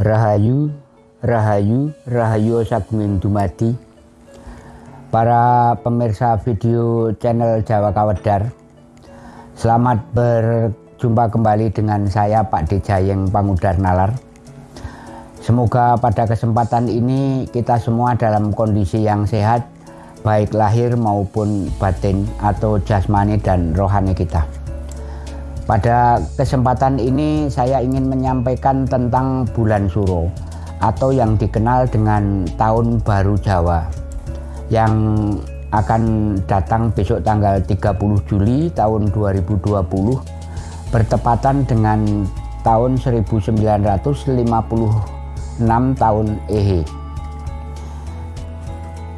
Rahayu, Rahayu, Rahayu Sagming Dumadi. Para pemirsa video channel Jawa Kawedar Selamat berjumpa kembali dengan saya Pak Dejayeng Pangudar Nalar. Semoga pada kesempatan ini kita semua dalam kondisi yang sehat Baik lahir maupun batin atau jasmani dan rohani kita pada kesempatan ini saya ingin menyampaikan tentang bulan Suro atau yang dikenal dengan Tahun Baru Jawa yang akan datang besok tanggal 30 Juli tahun 2020 bertepatan dengan tahun 1956 tahun Ehe.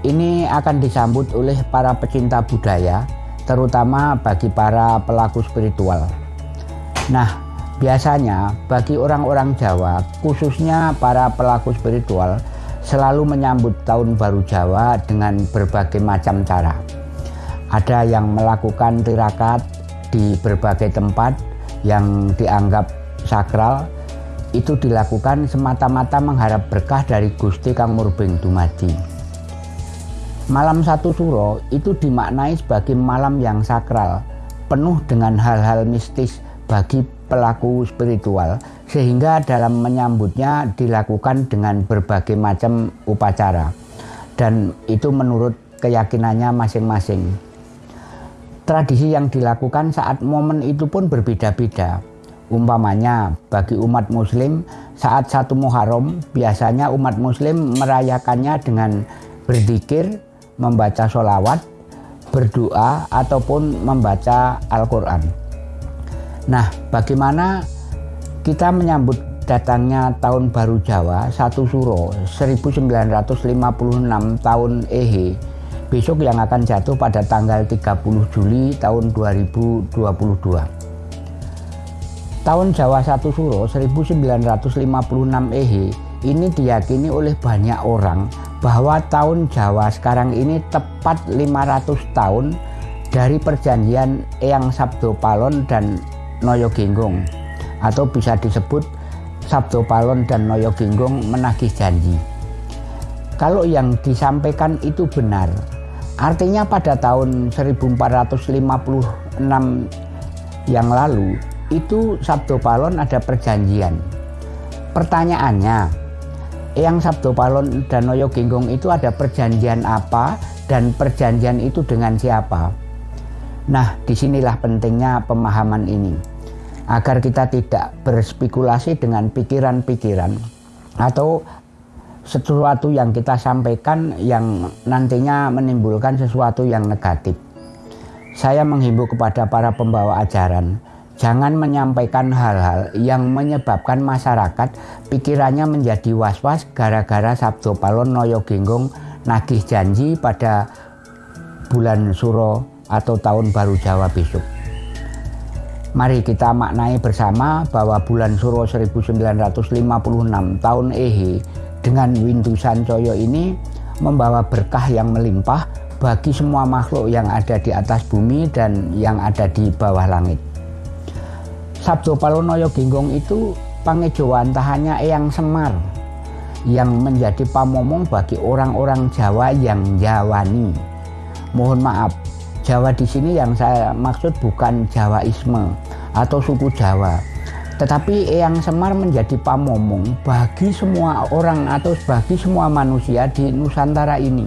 Ini akan disambut oleh para pecinta budaya, terutama bagi para pelaku spiritual. Nah, biasanya bagi orang-orang Jawa, khususnya para pelaku spiritual, selalu menyambut tahun baru Jawa dengan berbagai macam cara. Ada yang melakukan tirakat di berbagai tempat yang dianggap sakral, itu dilakukan semata-mata mengharap berkah dari Gusti Kang Murbeng Dumadi. Malam satu suro itu dimaknai sebagai malam yang sakral, penuh dengan hal-hal mistis bagi pelaku spiritual sehingga dalam menyambutnya dilakukan dengan berbagai macam upacara dan itu menurut keyakinannya masing-masing. Tradisi yang dilakukan saat momen itu pun berbeda-beda. Umpamanya bagi umat muslim saat satu Muharram biasanya umat muslim merayakannya dengan berzikir, membaca sholawat, berdoa ataupun membaca Al-Quran. Nah, bagaimana kita menyambut datangnya tahun baru Jawa satu Suro 1956 tahun Ehe besok yang akan jatuh pada tanggal 30 Juli tahun 2022. Tahun Jawa satu Suro 1956 Ehe ini diyakini oleh banyak orang bahwa tahun Jawa sekarang ini tepat 500 tahun dari perjanjian Eyang Sabdo Palon dan Noyo Genggong atau bisa disebut Sabdo Palon dan Noyo Genggong menagih janji. Kalau yang disampaikan itu benar, artinya pada tahun 1456 yang lalu itu Sabdo Palon ada perjanjian. Pertanyaannya, yang Sabdo Palon dan Noyo Genggong itu ada perjanjian apa dan perjanjian itu dengan siapa? Nah, di sinilah pentingnya pemahaman ini agar kita tidak berspekulasi dengan pikiran-pikiran atau sesuatu yang kita sampaikan yang nantinya menimbulkan sesuatu yang negatif. Saya menghimbau kepada para pembawa ajaran, jangan menyampaikan hal-hal yang menyebabkan masyarakat pikirannya menjadi was-was gara-gara Sabdo Palon Noyo Genggong nagih janji pada bulan Suro atau tahun baru Jawa besok. Mari kita maknai bersama bahwa bulan Suro 1956 tahun Ehe dengan Windu Sancoyo ini membawa berkah yang melimpah bagi semua makhluk yang ada di atas bumi dan yang ada di bawah langit. Sabdo Palonoyo Genggong itu pangejawantahannya Eyang Semar yang menjadi pamomong bagi orang-orang Jawa yang Jawani. Mohon maaf, Jawa di sini yang saya maksud bukan Jawaisme atau suku Jawa. Tetapi Eyang Semar menjadi pamomong bagi semua orang atau bagi semua manusia di Nusantara ini.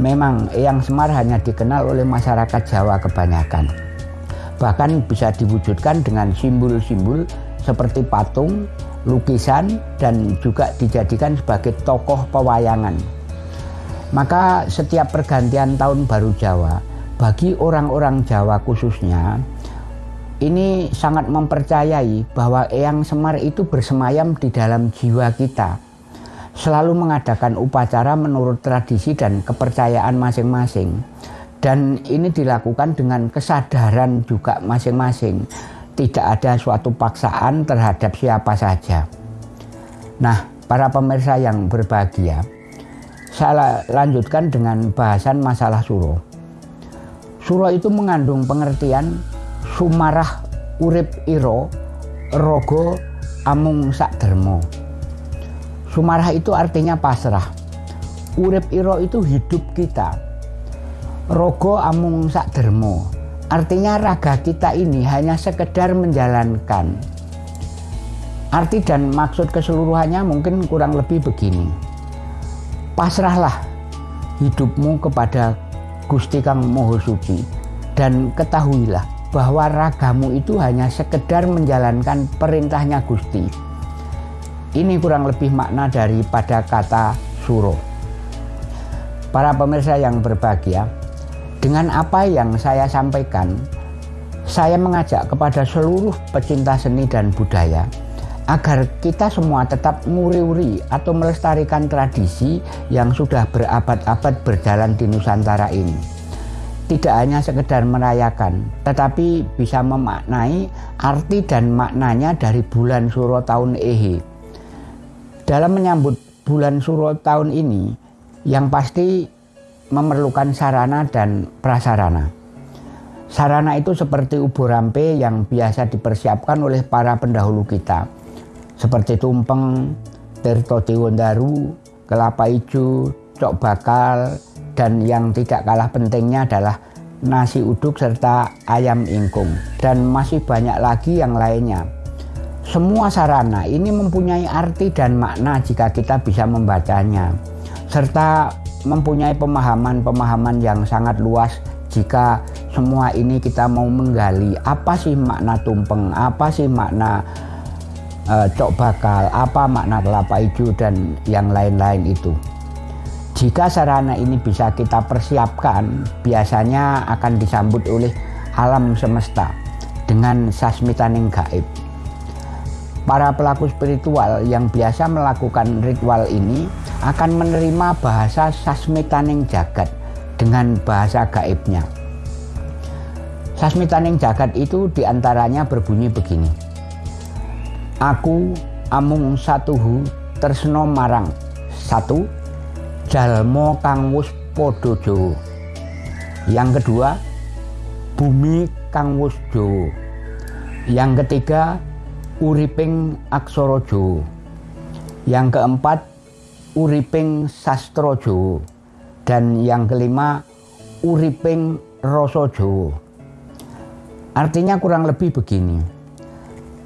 Memang Eyang Semar hanya dikenal oleh masyarakat Jawa kebanyakan. Bahkan bisa diwujudkan dengan simbol-simbol seperti patung, lukisan, dan juga dijadikan sebagai tokoh pewayangan. Maka setiap pergantian tahun baru Jawa, bagi orang-orang Jawa khususnya, ini sangat mempercayai bahwa Eyang Semar itu bersemayam di dalam jiwa kita. Selalu mengadakan upacara menurut tradisi dan kepercayaan masing-masing. Dan ini dilakukan dengan kesadaran juga masing-masing. Tidak ada suatu paksaan terhadap siapa saja. Nah, para pemirsa yang berbahagia, saya lanjutkan dengan bahasan masalah suro. Suro itu mengandung pengertian sumarah urip iro rogo amung sak dermo. Sumarah itu artinya pasrah. Urip iro itu hidup kita. Rogo amung sak dermo. Artinya raga kita ini hanya sekedar menjalankan. Arti dan maksud keseluruhannya mungkin kurang lebih begini. Pasrahlah hidupmu kepada Gusti Kang Moho Suci dan ketahuilah bahwa ragamu itu hanya sekedar menjalankan perintahnya Gusti. Ini kurang lebih makna daripada kata suro. Para pemirsa yang berbahagia, dengan apa yang saya sampaikan, saya mengajak kepada seluruh pecinta seni dan budaya agar kita semua tetap nguri-uri atau melestarikan tradisi yang sudah berabad-abad berjalan di Nusantara ini tidak hanya sekedar merayakan, tetapi bisa memaknai arti dan maknanya dari bulan Suro tahun Ehe. Dalam menyambut bulan Suro tahun ini, yang pasti memerlukan sarana dan prasarana. Sarana itu seperti ubur rampe yang biasa dipersiapkan oleh para pendahulu kita, seperti tumpeng, tirto diwondaru, kelapa hijau, cok bakal, dan yang tidak kalah pentingnya adalah nasi uduk serta ayam ingkung. Dan masih banyak lagi yang lainnya. Semua sarana ini mempunyai arti dan makna jika kita bisa membacanya. Serta mempunyai pemahaman-pemahaman yang sangat luas jika semua ini kita mau menggali. Apa sih makna tumpeng, apa sih makna uh, cok bakal, apa makna kelapa hijau dan yang lain-lain itu. Jika sarana ini bisa kita persiapkan, biasanya akan disambut oleh alam semesta dengan sasmitaning gaib. Para pelaku spiritual yang biasa melakukan ritual ini akan menerima bahasa sasmitaning jagat dengan bahasa gaibnya. Sasmitaning jagat itu di antaranya berbunyi begini. Aku amung satuhu tersno marang satu jalmo kang Jawa. Yang kedua, bumi kang. Yang ketiga, uriping aksara Jawa. Yang keempat, uriping sastra Jawa. Dan yang kelima, uriping Jawa. Artinya kurang lebih begini.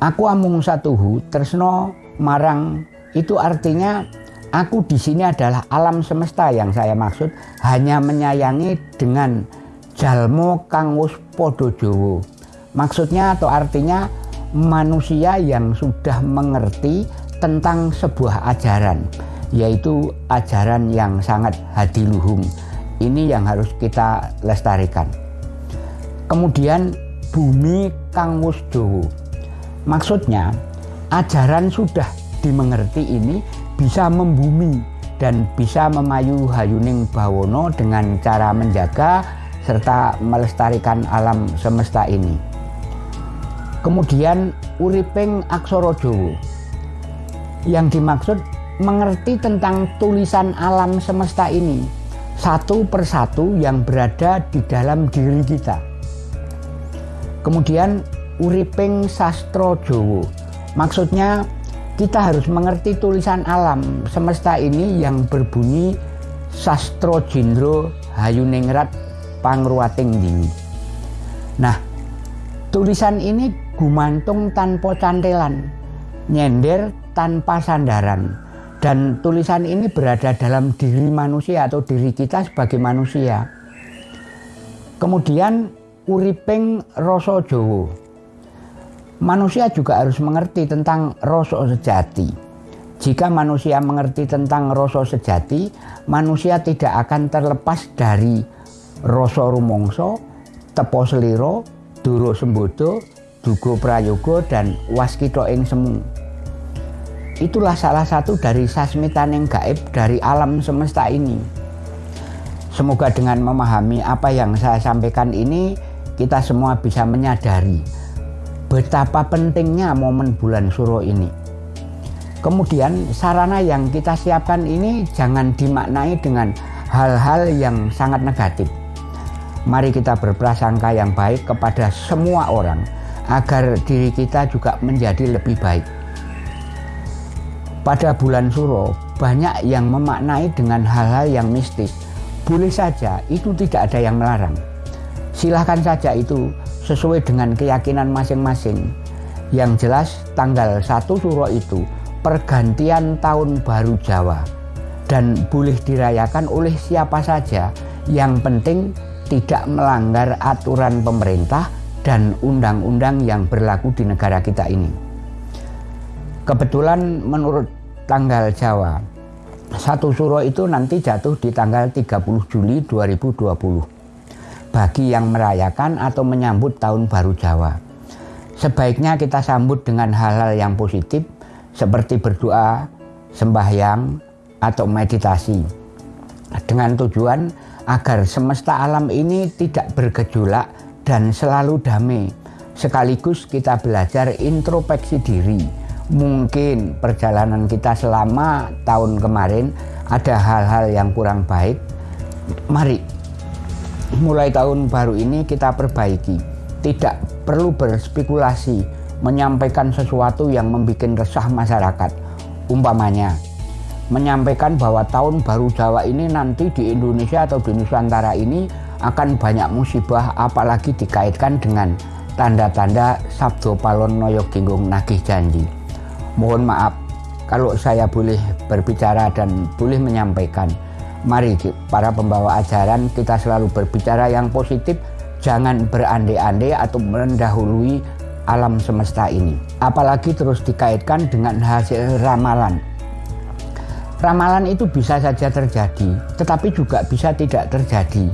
Aku amung satuhu tresno marang itu artinya Aku di sini adalah alam semesta yang saya maksud hanya menyayangi dengan jalmo kang wus podo jowo. Maksudnya atau artinya manusia yang sudah mengerti tentang sebuah ajaran yaitu ajaran yang sangat hadiluhung. Ini yang harus kita lestarikan. Kemudian bumi kang wus jowo. Maksudnya ajaran sudah dimengerti ini bisa membumi dan bisa memayu hayuning bawono dengan cara menjaga serta melestarikan alam semesta ini. Kemudian uriping aksara Jawa. Yang dimaksud mengerti tentang tulisan alam semesta ini satu persatu yang berada di dalam diri kita. Kemudian uriping sastro Jawa. Maksudnya kita harus mengerti tulisan alam semesta ini yang berbunyi sastro jindro hayuningrat pangruating dini. Nah, tulisan ini gumantung tanpa cantelan, nyender tanpa sandaran. Dan tulisan ini berada dalam diri manusia atau diri kita sebagai manusia. Kemudian uriping rasa Jawa manusia juga harus mengerti tentang rasa sejati. Jika manusia mengerti tentang rasa sejati, manusia tidak akan terlepas dari rasa rumongso, tepo seliro, duro sembodo, dugo prayogo, dan waskito ing semu. Itulah salah satu dari sasmitan yang gaib dari alam semesta ini. Semoga dengan memahami apa yang saya sampaikan ini, kita semua bisa menyadari betapa pentingnya momen bulan suro ini. Kemudian sarana yang kita siapkan ini jangan dimaknai dengan hal-hal yang sangat negatif. Mari kita berprasangka yang baik kepada semua orang agar diri kita juga menjadi lebih baik. pada bulan Suro banyak yang memaknai dengan hal-hal yang mistis. Boleh saja itu tidak ada yang melarang. Silahkan saja itu sesuai dengan keyakinan masing-masing. Yang jelas tanggal 1 Suro itu pergantian tahun baru Jawa dan boleh dirayakan oleh siapa saja yang penting tidak melanggar aturan pemerintah dan undang-undang yang berlaku di negara kita ini. Kebetulan menurut tanggal Jawa, satu suro itu nanti jatuh di tanggal 30 Juli 2020 bagi yang merayakan atau menyambut tahun baru Jawa. Sebaiknya kita sambut dengan hal-hal yang positif seperti berdoa, sembahyang, atau meditasi dengan tujuan agar semesta alam ini tidak bergejolak dan selalu damai. Sekaligus kita belajar introspeksi diri. Mungkin perjalanan kita selama tahun kemarin ada hal-hal yang kurang baik. Mari mulai tahun baru ini kita perbaiki. Tidak perlu berspekulasi menyampaikan sesuatu yang membuat resah masyarakat. Umpamanya, menyampaikan bahwa tahun baru Jawa ini nanti di Indonesia atau di Nusantara ini akan banyak musibah apalagi dikaitkan dengan tanda-tanda Sabdo Palon Noyo Ginggung Nagih Janji. Mohon maaf kalau saya boleh berbicara dan boleh menyampaikan. Mari para pembawa ajaran kita selalu berbicara yang positif, jangan berandai-andai atau mendahului alam semesta ini. Apalagi terus dikaitkan dengan hasil ramalan Ramalan itu bisa saja terjadi, tetapi juga bisa tidak terjadi.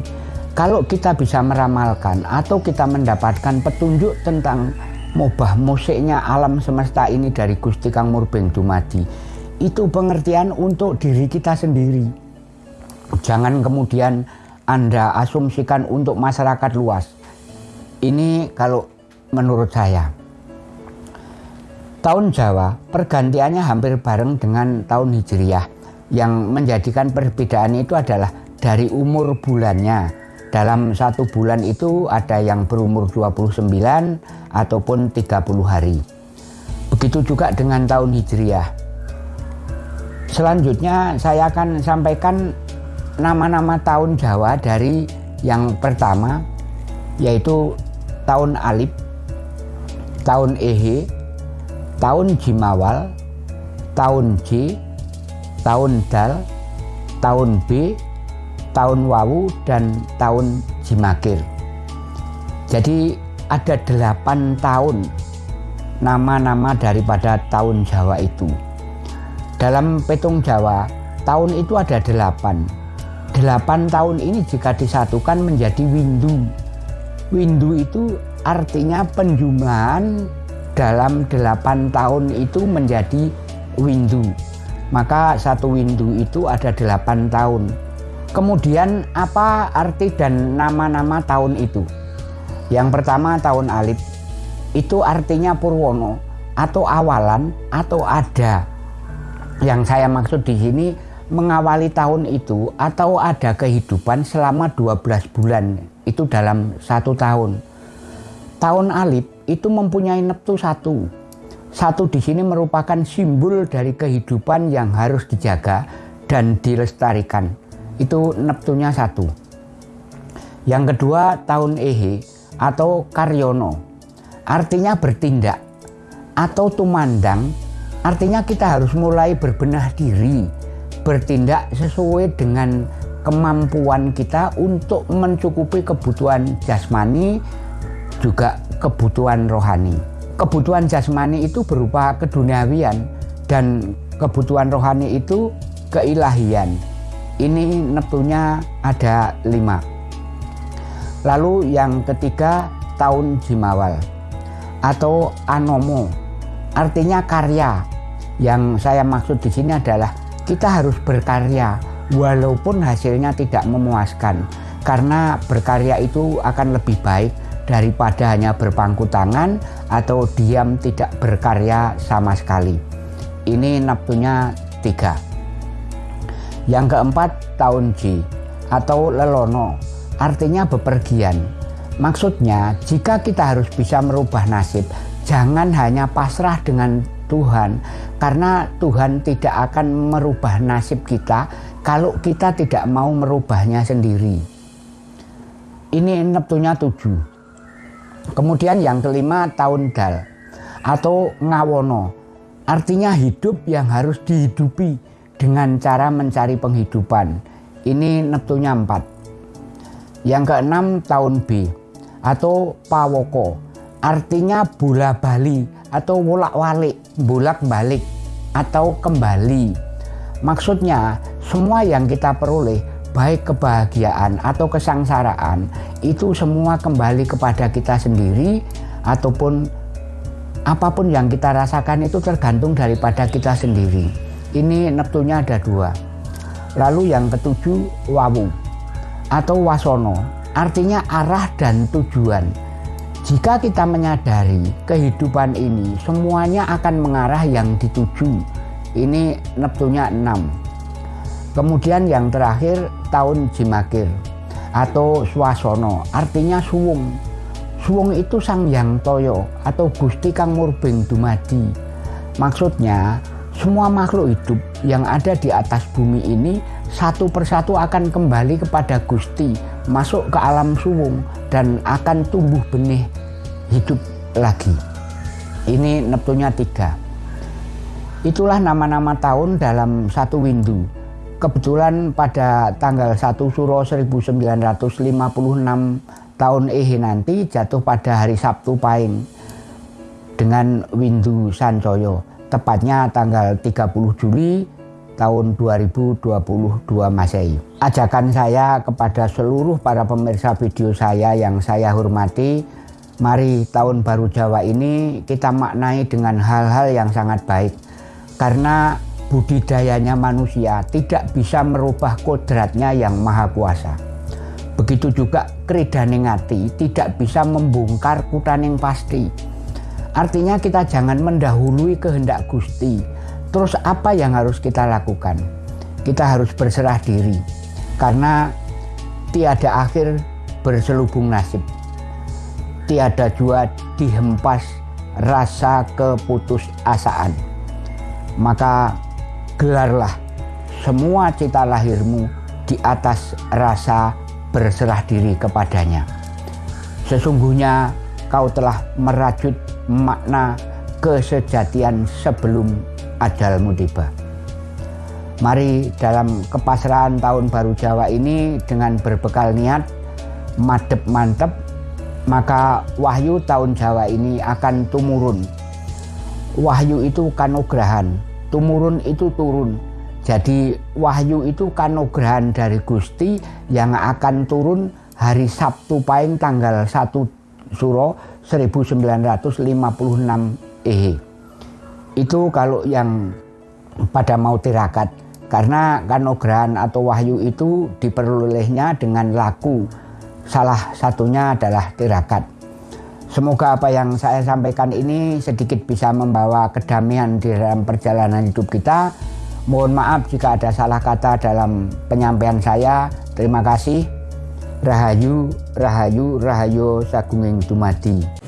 Kalau kita bisa meramalkan atau kita mendapatkan petunjuk tentang mubah musiknya alam semesta ini dari Gusti Kang Murbeng Dumadi, itu pengertian untuk diri kita sendiri. Jangan kemudian Anda asumsikan untuk masyarakat luas. Ini kalau menurut saya. Tahun Jawa pergantiannya hampir bareng dengan tahun Hijriyah yang menjadikan perbedaan itu adalah dari umur bulannya. Dalam satu bulan itu ada yang berumur 29 ataupun 30 hari. Begitu juga dengan tahun Hijriah. Selanjutnya saya akan sampaikan nama-nama tahun Jawa dari yang pertama yaitu tahun Alif, tahun Ehe, tahun Jimawal, tahun J, tahun Dal, tahun B, tahun Wawu, dan tahun Jimakir. Jadi ada delapan tahun nama-nama daripada tahun Jawa itu. Dalam petung Jawa, tahun itu ada delapan. Delapan tahun ini jika disatukan menjadi windu. Windu itu artinya penjumlahan dalam delapan tahun itu menjadi windu maka satu windu itu ada delapan tahun. Kemudian apa arti dan nama-nama tahun itu? Yang pertama tahun alif itu artinya Purwono atau awalan atau ada. Yang saya maksud di sini mengawali tahun itu atau ada kehidupan selama 12 bulan itu dalam satu tahun. Tahun alif itu mempunyai neptu satu satu di sini merupakan simbol dari kehidupan yang harus dijaga dan dilestarikan. Itu neptunya satu. Yang kedua tahun Ehe atau Karyono. Artinya bertindak atau tumandang. Artinya kita harus mulai berbenah diri, bertindak sesuai dengan kemampuan kita untuk mencukupi kebutuhan jasmani juga kebutuhan rohani kebutuhan jasmani itu berupa keduniawian dan kebutuhan rohani itu keilahian. Ini neptunya ada lima. Lalu yang ketiga tahun Jimawal atau Anomo, artinya karya. Yang saya maksud di sini adalah kita harus berkarya walaupun hasilnya tidak memuaskan karena berkarya itu akan lebih baik daripada hanya berpangku tangan atau diam tidak berkarya sama sekali. Ini nafsunya tiga. Yang keempat tahun Ji atau lelono artinya bepergian. Maksudnya jika kita harus bisa merubah nasib jangan hanya pasrah dengan Tuhan karena Tuhan tidak akan merubah nasib kita kalau kita tidak mau merubahnya sendiri. Ini neptunya tujuh. Kemudian yang kelima tahun dal atau ngawono. Artinya hidup yang harus dihidupi dengan cara mencari penghidupan. Ini neptunya empat. Yang keenam tahun B atau pawoko. Artinya bola bali atau wolak walik, bolak balik atau kembali. Maksudnya semua yang kita peroleh baik kebahagiaan atau kesangsaraan itu semua kembali kepada kita sendiri ataupun apa pun yang kita rasakan itu tergantung daripada kita sendiri. Ini neptunya ada dua. Lalu yang ketujuh wawu atau wasono, artinya arah dan tujuan. Jika kita menyadari kehidupan ini semuanya akan mengarah yang dituju. Ini neptunya enam. Kemudian yang terakhir tahun Jimakir atau Swasono, artinya suwung Suwung itu sang yang toyo atau gusti kang murbing dumadi. Maksudnya semua makhluk hidup yang ada di atas bumi ini satu persatu akan kembali kepada Gusti, masuk ke alam suwung dan akan tumbuh benih hidup lagi. Ini neptunya tiga. Itulah nama-nama tahun dalam satu windu. Kebetulan pada tanggal 1 Suro 1956 tahun Ehe nanti jatuh pada hari Sabtu Pahing dengan Windu Sancoyo tepatnya tanggal 30 Juli tahun 2022 Masehi. Ajakan saya kepada seluruh para pemirsa video saya yang saya hormati, mari tahun baru Jawa ini kita maknai dengan hal-hal yang sangat baik. Karena budidayanya manusia tidak bisa merubah kodratnya yang maha kuasa. Begitu juga keridaning hati tidak bisa membongkar kutaning pasti. Artinya kita jangan mendahului kehendak Gusti. Terus apa yang harus kita lakukan? Kita harus berserah diri. Karena tiada akhir berselubung nasib. Tiada jua dihempas rasa keputusasaan. Maka gelarlah semua cita lahirmu di atas rasa berserah diri kepadanya. Sesungguhnya kau telah merajut makna kesejatian sebelum ajalmu tiba. Mari dalam kepasrahan tahun baru Jawa ini dengan berbekal niat madep mantep maka wahyu tahun Jawa ini akan tumurun. Wahyu itu kanugrahan, tumurun itu turun. Jadi wahyu itu kanugrahan dari Gusti yang akan turun hari Sabtu Pahing tanggal 1 Suro 1956 Ehe. Itu kalau yang pada mau tirakat. Karena kanugrahan atau wahyu itu diperolehnya dengan laku. Salah satunya adalah tirakat. Semoga apa yang saya sampaikan ini sedikit bisa membawa kedamaian di dalam perjalanan hidup kita Mohon maaf jika ada salah kata dalam penyampaian saya. Terima kasih. Rahayu, Rahayu, Rahayu Sagunging Dumadi.